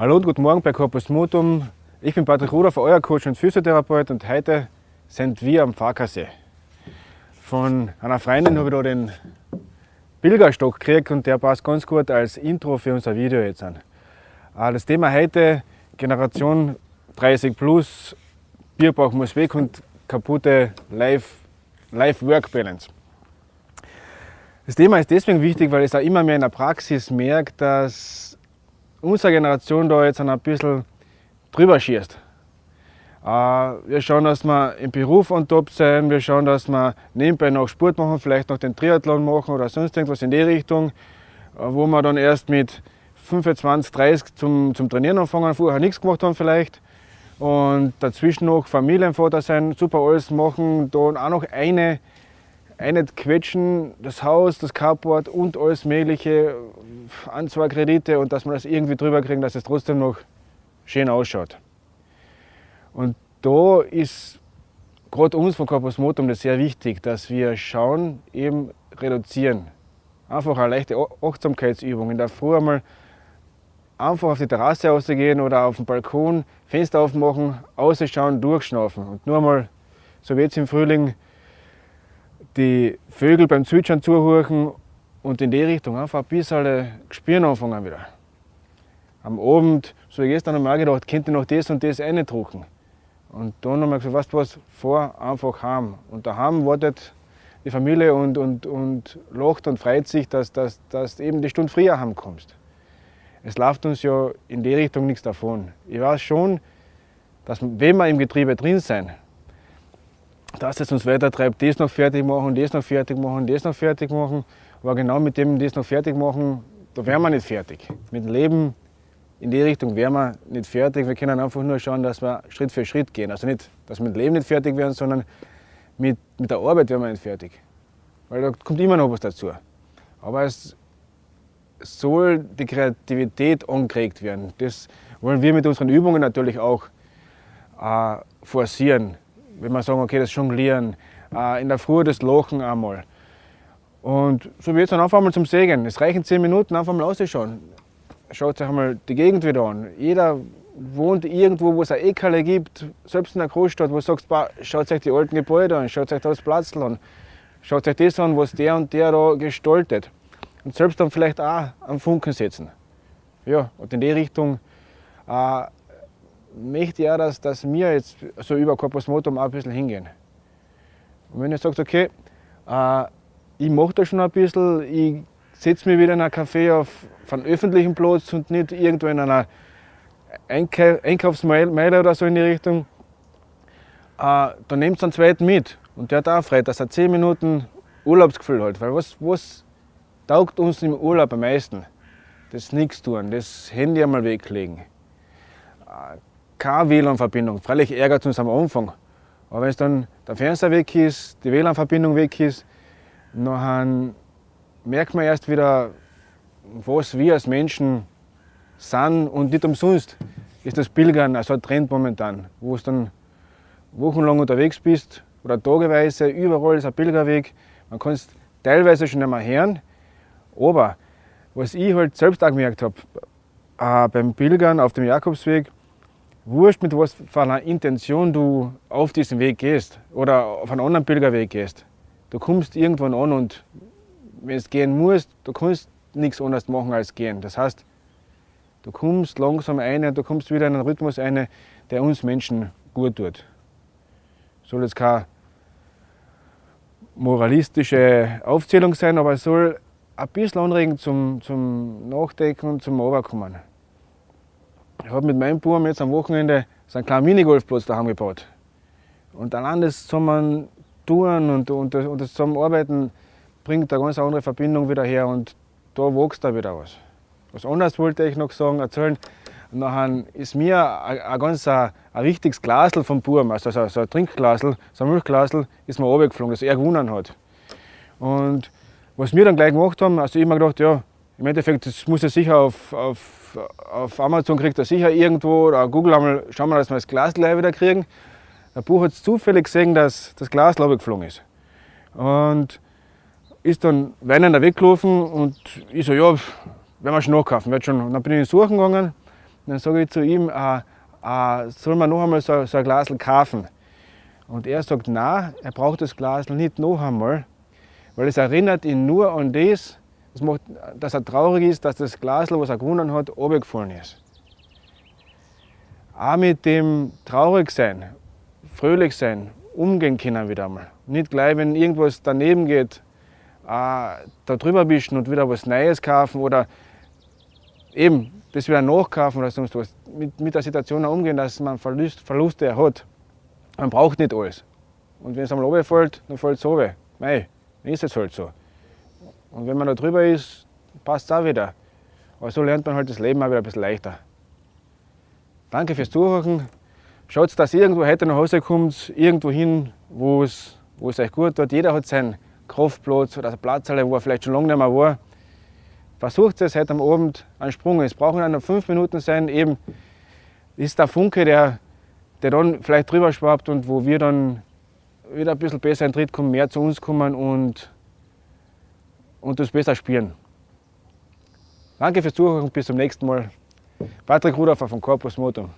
Hallo und guten Morgen bei Corpus Motum. Ich bin Patrick Rudolf, euer Coach und Physiotherapeut und heute sind wir am Farkasee. Von einer Freundin habe ich da den Pilgerstock gekriegt und der passt ganz gut als Intro für unser Video jetzt an. Äh, das Thema heute Generation 30 plus, Bierbauch muss weg und kaputte Life-Work-Balance. Das Thema ist deswegen wichtig, weil ich es auch immer mehr in der Praxis merke, dass unsere Generation da jetzt ein bisschen drüber schießt. Äh, wir schauen, dass wir im Beruf on top sein, wir schauen, dass wir nebenbei noch Sport machen, vielleicht noch den Triathlon machen oder sonst irgendwas in die Richtung, äh, wo wir dann erst mit 25, 30 zum, zum Trainieren anfangen, vorher nichts gemacht haben vielleicht. Und dazwischen noch Familienvater sein, super alles machen, dann auch noch eine, eine quetschen, das Haus, das Carport und alles mögliche, an zwei Kredite und dass wir das irgendwie drüber kriegen, dass es trotzdem noch schön ausschaut. Und da ist gerade uns von Corpus Motum das sehr wichtig, dass wir schauen, eben reduzieren. Einfach eine leichte Achtsamkeitsübung. In der Früh einmal einfach auf die Terrasse rausgehen oder auf den Balkon, Fenster aufmachen, ausschauen, durchschnaufen. Und nur einmal, so wie jetzt im Frühling, die Vögel beim Zwitschern zuhören und in die Richtung einfach ein bisschen spüren anfangen wieder. Am Abend, so ich gestern einmal gedacht, könnte ich noch das und das reindrucken. Und dann haben wir gesagt, weißt du was, fahr einfach heim. Und daheim wartet die Familie und, und, und lacht und freut sich, dass, dass, dass eben die Stunde früher heimkommst. Es läuft uns ja in die Richtung nichts davon. Ich weiß schon, dass wenn wir im Getriebe drin sind, dass es uns weiter treibt, das noch fertig machen, das noch fertig machen, das noch fertig machen. Aber genau mit dem das noch fertig machen, da wären wir nicht fertig. Mit dem Leben in die Richtung wären wir nicht fertig. Wir können einfach nur schauen, dass wir Schritt für Schritt gehen. Also nicht, dass wir mit dem Leben nicht fertig werden, sondern mit, mit der Arbeit werden wir nicht fertig. Weil da kommt immer noch was dazu. Aber es soll die Kreativität angeregt werden. Das wollen wir mit unseren Übungen natürlich auch äh, forcieren. Wenn wir sagen, okay, das Jonglieren, äh, in der Früh das Lachen einmal. Und so wird es dann einfach einmal zum Sägen. Es reichen zehn Minuten, einfach mal auszuschauen schaut euch einmal die Gegend wieder an. Jeder wohnt irgendwo, wo es ein Eckerle gibt, selbst in der Großstadt, wo du sagst, schaut euch die alten Gebäude an, schaut euch das Platzl an, schaut euch das an, was der und der da gestaltet. Und selbst dann vielleicht auch am Funken setzen. Ja, und in die Richtung äh, möchte auch, dass, dass wir jetzt so über Corpus Motum auch ein bisschen hingehen. Und wenn ihr sagt, okay, äh, ich mache das schon ein bisschen, ich setze mich wieder in ein Café auf, auf einen öffentlichen Platz und nicht irgendwo in einer Einkaufsmeile oder so in die Richtung, äh, dann nehmt einen zweiten mit. Und der hat auch frei, dass er 10 Minuten Urlaubsgefühl hat. Weil was, was taugt uns im Urlaub am meisten? Das nichts tun, das Handy einmal weglegen. Keine WLAN-Verbindung. Freilich ärgert es uns am Anfang. Aber wenn dann der Fernseher weg ist, die WLAN-Verbindung weg ist, dann merkt man erst wieder, was wir als Menschen sind und nicht umsonst ist das Pilgern also ein Trend momentan, wo du dann wochenlang unterwegs bist oder tageweise, überall ist ein Pilgerweg. Man kann es teilweise schon einmal hören, aber was ich halt selbst auch gemerkt habe, äh, beim Pilgern auf dem Jakobsweg, wurscht mit was für einer Intention du auf diesen Weg gehst oder auf einen anderen Pilgerweg gehst, du kommst irgendwann an und wenn du gehen musst, du kannst nichts anderes machen als gehen. Das heißt, du kommst langsam ein, du kommst wieder in einen Rhythmus ein, der uns Menschen gut tut. Soll jetzt keine moralistische Aufzählung sein, aber es soll ein bisschen anregen zum, zum Nachdenken und zum Runterkommen. Ich habe mit meinem Buben jetzt am Wochenende so einen kleinen Minigolfplatz daheim gebaut. Und allein das zusammen tun und, und, und das zusammenarbeiten, bringt eine ganz andere Verbindung wieder her und da wächst da wieder was. Was anderes wollte ich noch sagen, erzählen. Und dann ist mir ein, ganz ein, ein wichtiges Glasl vom Burm, also so, so ein Trinkglasl, so ein Milchglasl, ist mir runtergeflogen, das er gewonnen hat. Und was wir dann gleich gemacht haben, also ich habe mir gedacht, ja, im Endeffekt, muss er sicher auf, auf, auf Amazon kriegt er sicher irgendwo oder Google einmal, schauen wir, dass wir das Glas gleich wieder kriegen. Der Buch hat zufällig gesehen, dass das Glas geflogen ist. Und ist dann weinender weggelaufen und ich so, ja, werden wir schon nachkaufen. Wird schon. Und dann bin ich in Suchen gegangen dann sage ich zu ihm, äh, äh, soll man noch einmal so, so ein Glas kaufen? Und er sagt, nein, er braucht das Glas nicht noch einmal, weil es erinnert ihn nur an das, das macht, dass er traurig ist, dass das Glas, was er gewonnen hat, runtergefallen ist. Auch mit dem traurig sein, fröhlich sein, umgehen können wieder einmal. Nicht gleich, wenn irgendwas daneben geht, da drüber wischen und wieder was Neues kaufen oder eben das wieder nachkaufen oder sonst was. Mit, mit der Situation umgehen, dass man Verlust, Verluste hat. Man braucht nicht alles. Und wenn es einmal runterfällt, dann fällt es runter. Mei, dann ist es halt so. Und wenn man da drüber ist, passt es auch wieder. Aber so lernt man halt das Leben auch wieder ein bisschen leichter. Danke fürs Zuhören. Schaut, dass ihr irgendwo heute nach Hause kommt, irgendwo hin, wo es, euch gut tut. Jeder hat seinen Kraftplatz oder Platz, wo er vielleicht schon lange nicht mehr war. Versucht es heute am Abend einen Sprung. Es brauchen nur fünf Minuten sein. Eben ist der Funke, der, der dann vielleicht drüber schwappt und wo wir dann wieder ein bisschen besser in den Tritt kommen, mehr zu uns kommen und, und das besser spüren. Danke fürs Zuhören und bis zum nächsten Mal. Patrick Rudolfer von Corpus Motum.